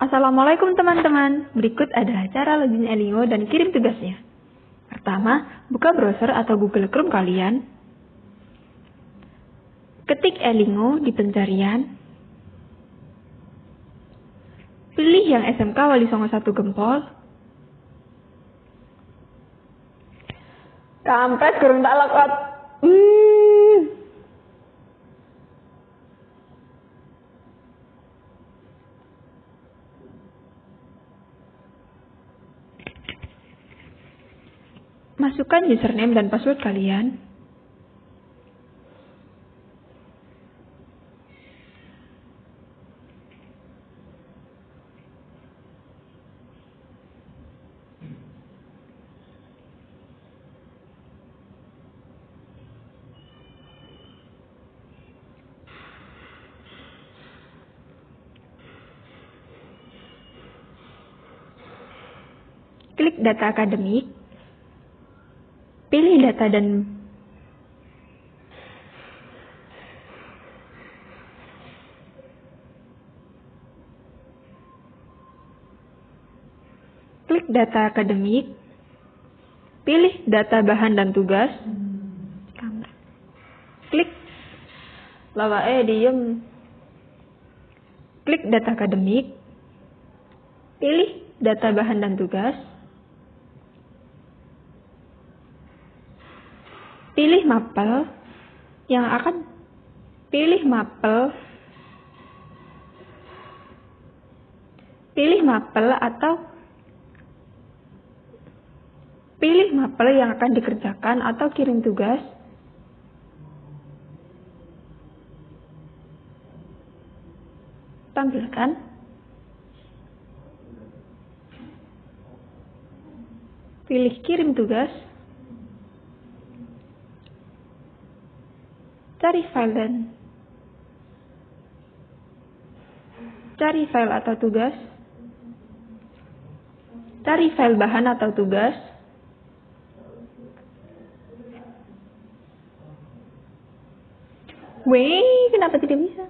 Assalamualaikum teman-teman. Berikut ada cara login Elingo dan kirim tugasnya. Pertama, buka browser atau Google Chrome kalian. Ketik Elingo di pencarian. Pilih yang SMK Wali Songo 1 Gempol. Kampret gurung tak lekot. Hmm. Masukkan username dan password kalian. Klik data akademik Pilih data dan klik data akademik, pilih data bahan dan tugas, klik lawa eh diem, klik data akademik, pilih data bahan dan tugas, pilih mapel yang akan pilih mapel. Pilih mapel atau pilih mapel yang akan dikerjakan atau kirim tugas. Tampilkan. Pilih kirim tugas Cari file dan cari file atau tugas. Cari file bahan atau tugas. Wih, kenapa tidak bisa?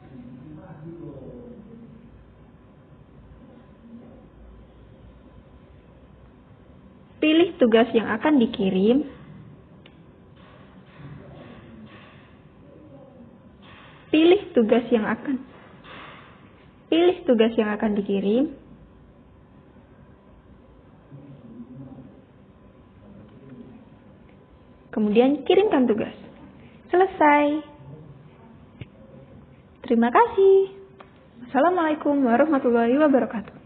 Pilih tugas yang akan dikirim pilih tugas yang akan. Pilih tugas yang akan dikirim. Kemudian kirimkan tugas. Selesai. Terima kasih. Assalamualaikum warahmatullahi wabarakatuh